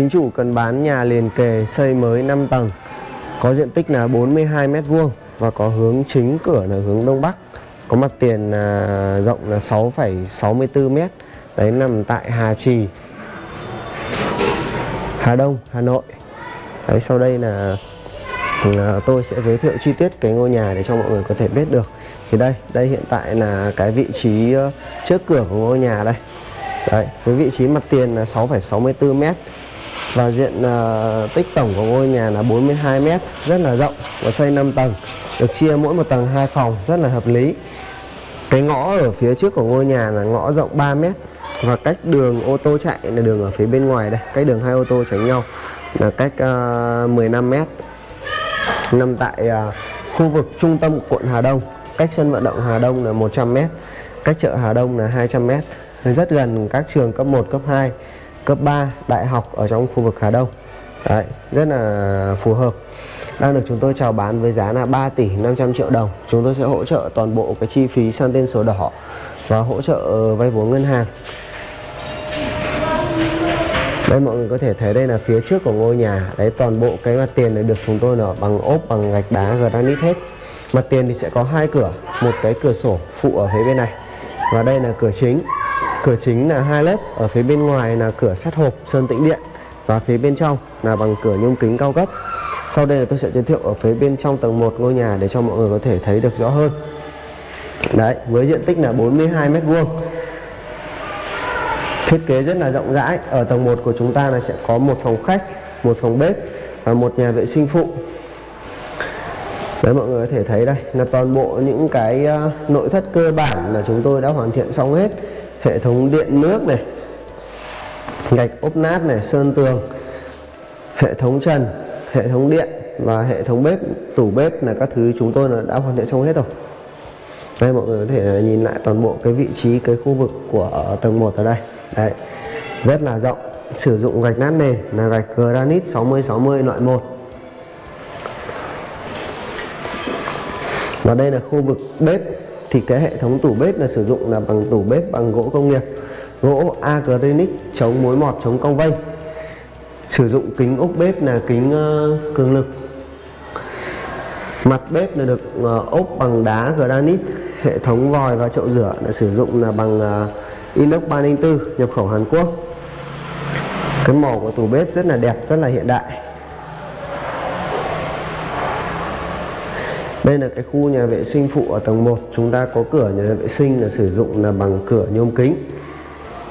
Chính chủ cần bán nhà liền kề xây mới 5 tầng. Có diện tích là 42 mét vuông Và có hướng chính cửa là hướng Đông Bắc. Có mặt tiền là rộng là 6,64 mét. Đấy nằm tại Hà Trì Hà Đông, Hà Nội. Đấy sau đây là là tôi sẽ giới thiệu chi tiết cái ngôi nhà để cho mọi người có thể biết được. Thì đây, đây hiện tại là cái vị trí ờ, trước cửa của ngôi nhà đây. Đấy, với vị trí mặt tiền là 6,64 mét và diện uh, tích tổng của ngôi nhà là 42 m rất là rộng và xây 5 tầng được chia mỗi một tầng hai phòng rất là hợp lý. Cái ngõ ở phía trước của ngôi nhà là ngõ rộng 3 m và cách đường ô tô chạy là đường ở phía bên ngoài đây cách đường hai ô tô tránh nhau là cách uh, 15 m nằm tại uh, khu vực trung tâm quận Hà Đông cách sân vận động Hà Đông là 100 m cách chợ Hà Đông là 200 m rất gần các trường cấp 1 cấp 2 cấp 3 đại học ở trong khu vực Hà Đông. Đấy, rất là phù hợp. Đang được chúng tôi chào bán với giá là 3 tỷ 500 triệu đồng. Chúng tôi sẽ hỗ trợ toàn bộ cái chi phí sang tên sổ đỏ và hỗ trợ ờ, vay vốn ngân hàng. Đây mọi người có thể thấy đây là phía trước của ngôi nhà. Đấy toàn bộ cái mặt tiền này được chúng tôi là bằng ốp bằng gạch đá granite hết. Mặt tiền thì sẽ có hai cửa. Một cái cửa sổ phụ ở phía bên này và đây là cửa chính. Cửa chính là hai lớp, ở phía bên ngoài là cửa sắt hộp sơn tĩnh điện và phía bên trong là bằng cửa nhôm kính cao cấp. Sau đây là tôi sẽ giới thiệu ở phía bên trong tầng 1 ngôi nhà để cho mọi người có thể thấy được rõ hơn. Đấy, với diện tích là 42 mét vuông. Thiết kế rất là rộng rãi. Ở tầng 1 của chúng ta là sẽ có một phòng khách, một phòng bếp và một nhà vệ sinh phụ. Đấy mọi người có thể thấy đây là toàn bộ những cái ờ, nội thất cơ bản là chúng tôi đã hoàn thiện xong hết hệ thống điện nước này, gạch ốp nát này, sơn tường, hệ thống trần, hệ thống điện và hệ thống bếp, tủ bếp là các thứ chúng tôi đã hoàn thiện xong hết rồi. Đây, mọi người có thể nhìn lại toàn bộ cái vị trí, cái khu vực của tầng 1 ở đây. Đấy, rất là rộng. Sử dụng gạch nát nền là gạch granite 60 60 loại 1 và đây là khu vực bếp thì cái hệ thống tủ bếp là sử dụng là bằng tủ bếp bằng gỗ công nghiệp gỗ acrylic chống mối mọt chống cong vênh sử dụng kính ốc bếp là kính uh, cường lực. Mặt bếp là được uh, ốp bằng đá granite hệ thống vòi và chậu rửa là sử dụng là bằng uh, inox 304 nhập khẩu Hàn Quốc. Cái màu của tủ bếp rất là đẹp rất là hiện đại. Đây là cái khu nhà vệ sinh phụ ở tầng 1 Chúng ta có cửa nhà vệ sinh là sử dụng là bằng cửa nhôm kính.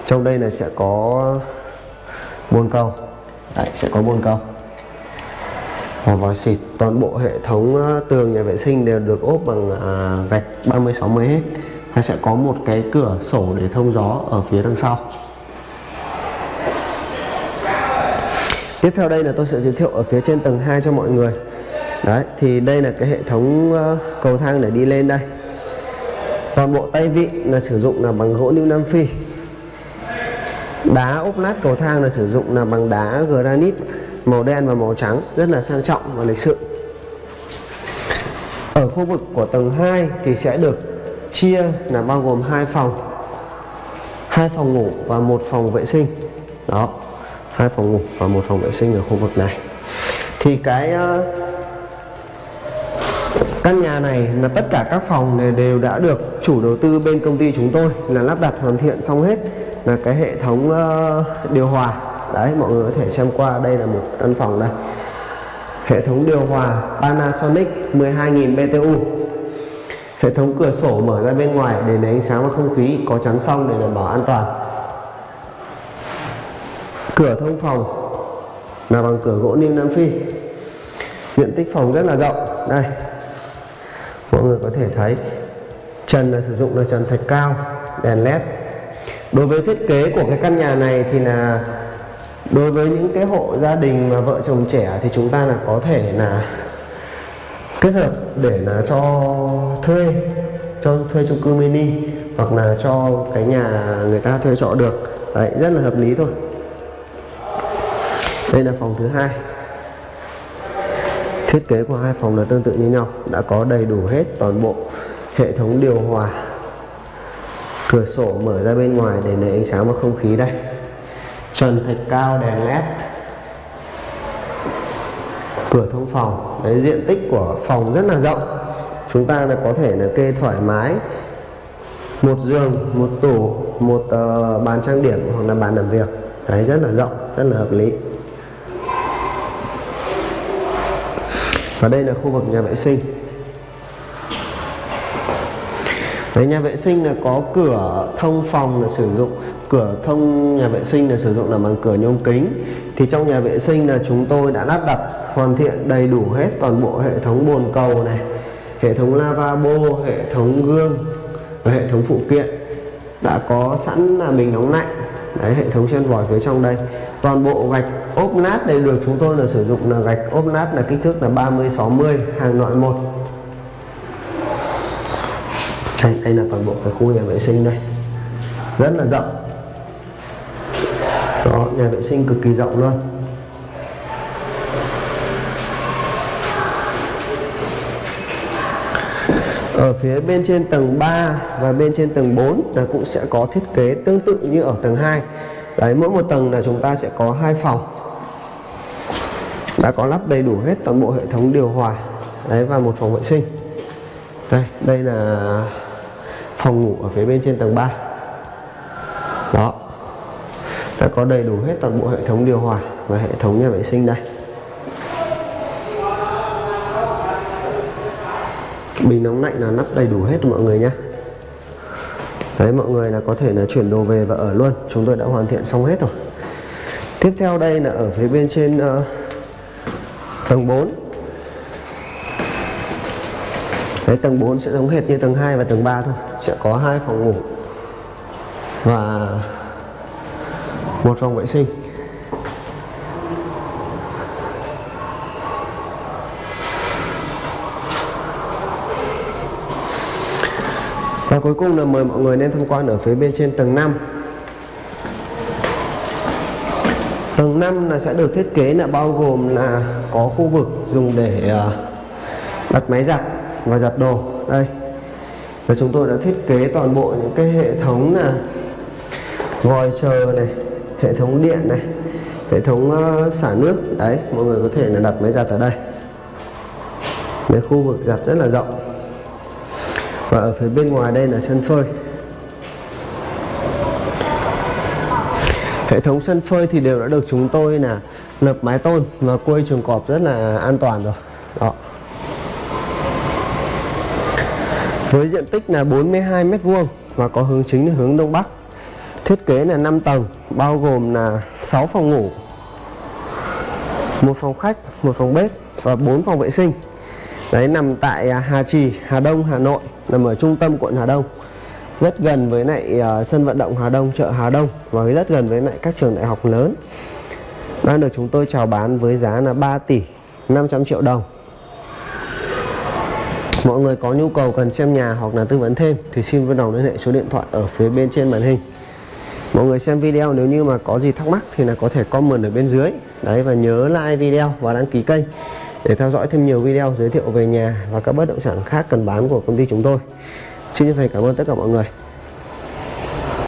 Trong đây là sẽ có bồn cầu. Đấy, sẽ có bồn cầu. Và vòi xịt. Toàn bộ hệ thống ờ, tường nhà vệ sinh đều được ốp bằng à, gạch 30 60 hết và sẽ có một cái cửa sổ để thông gió ở phía đằng sau. Tiếp theo đây là tôi sẽ giới thiệu ở phía trên tầng 2 cho mọi người đấy, thì đây là cái hệ thống ờ, cầu thang để đi lên đây. Toàn bộ tay vịn là sử dụng là bằng gỗ lưu nam phi. Đá ốp lát cầu thang là sử dụng là bằng đá granite, màu đen và màu trắng, rất là sang trọng và lịch sự. Ở khu vực của tầng 2 thì sẽ được chia là bao gồm hai phòng. Hai phòng ngủ và một phòng vệ sinh. Đó, hai phòng ngủ và một phòng vệ sinh ở khu vực này. Thì cái ờ, Căn nhà này là tất cả các phòng này đều đã được chủ đầu tư bên công ty chúng tôi là lắp đặt hoàn thiện xong hết. Là cái hệ thống ờ, điều hòa. Đấy, mọi người có thể xem qua, đây là một căn phòng đây. Hệ thống điều hòa Panasonic 12.000 BTU hệ thống cửa sổ mở ra bên ngoài để lấy ánh sáng và không khí, có chắn xong để đảm bảo an toàn. Cửa thông phòng là bằng cửa gỗ niêm nam phi. Diện tích phòng rất là rộng. Đây mọi người có thể thấy trần là sử dụng là trần thạch cao, đèn led. Đối với thiết kế của cái căn nhà này thì là đối với những cái hộ gia đình mà vợ chồng trẻ thì chúng ta là có thể là kết hợp để là cho thuê cho thuê chung cư mini hoặc là cho cái nhà người ta thuê trọ được. Đấy, rất là hợp lý thôi. Đây là phòng thứ hai. Thiết kế của hai phòng là tương tự như nhau Đã có đầy đủ hết toàn bộ hệ thống điều hòa. Cửa sổ mở ra bên ngoài để lấy ánh sáng và không khí đây. Trần thạch cao đèn led. Cửa thông phòng. Đấy diện tích của phòng rất là rộng. Chúng ta là có thể là kê thoải mái. Một giường một tủ một uh, bàn trang điểm hoặc là bàn làm việc. Đấy rất là rộng rất là hợp lý. Và đây là khu vực nhà vệ sinh. Đấy, nhà vệ sinh là có cửa thông phòng là sử dụng cửa thông nhà vệ sinh là sử dụng là bằng cửa nhôm kính. Thì trong nhà vệ sinh là chúng tôi đã lắp đặt hoàn thiện đầy đủ hết toàn bộ hệ thống bồn cầu này hệ thống lavabo hệ thống gương và hệ thống phụ kiện. Đã có sẵn là bình nóng lạnh đấy hệ thống sen vòi phía trong đây. Toàn bộ gạch ốp nát đây được chúng tôi là sử dụng là gạch ốp nát là kích thước là 30 60 hàng loại một. Đây, đây là toàn bộ cái khu nhà vệ sinh đây. Rất là rộng. Đó nhà vệ sinh cực kỳ rộng luôn. Ở phía bên trên tầng 3 và bên trên tầng 4 là cũng sẽ có thiết kế tương tự như ở tầng 2 đấy, mỗi một tầng là chúng ta sẽ có hai phòng. Đã có lắp đầy đủ hết toàn bộ hệ thống điều hòa. Đấy, và một phòng vệ sinh. Đây đây là phòng ngủ ở phía bên trên tầng 3 đó. Đã có đầy đủ hết toàn bộ hệ thống điều hòa và hệ thống nhà vệ sinh đây. Bình nóng lạnh là nắp đầy đủ hết mọi người nhé. Đấy mọi người là có thể là chuyển đồ về và ở luôn. Chúng tôi đã hoàn thiện xong hết rồi. Tiếp theo đây là ở phía bên trên uh, tầng 4 đấy tầng 4 sẽ giống hệt như tầng 2 và tầng 3 thôi. Sẽ có hai phòng ngủ và một phòng vệ sinh. Và cuối cùng là mời mọi người nên tham quan ở phía bên trên tầng 5 Tầng 5 là sẽ được thiết kế là bao gồm là có khu vực dùng để à, đặt máy giặt và giặt đồ. Đây. Và chúng tôi đã thiết kế toàn bộ những cái hệ thống là vòi chờ này, hệ thống điện này, hệ thống ờ, xả nước. Đấy, mọi người có thể là đặt máy giặt ở đây. Cái khu vực giặt rất là rộng và ở phía bên ngoài đây là sân phơi. Hệ thống sân phơi thì đều đã được chúng tôi là lợp mái tôn và quây chuồng cọp rất là an toàn rồi. Đó. Với diện tích là 42 mét vuông và có hướng chính là hướng đông bắc. Thiết kế là 5 tầng, bao gồm là 6 phòng ngủ, một phòng khách, một phòng bếp và 4 phòng vệ sinh. Đấy, nằm tại à, Hà Trì, Hà Đông, Hà Nội nằm ở trung tâm quận Hà Đông. Rất gần với lại uh, sân vận động Hà Đông chợ Hà Đông và rất gần với lại các trường đại học lớn. Đang được chúng tôi chào bán với giá là 3 tỷ 500 triệu đồng. Mọi người có nhu cầu cần xem nhà hoặc là tư vấn thêm thì xin vui lòng liên hệ số điện thoại ở phía bên trên màn hình. Mọi người xem video nếu như mà có gì thắc mắc thì là có thể comment ở bên dưới. Đấy và nhớ like video và đăng ký kênh để theo dõi thêm nhiều video giới thiệu về nhà và các bất động sản khác cần bán của công ty chúng tôi. Xin chân thành cảm ơn tất cả mọi người.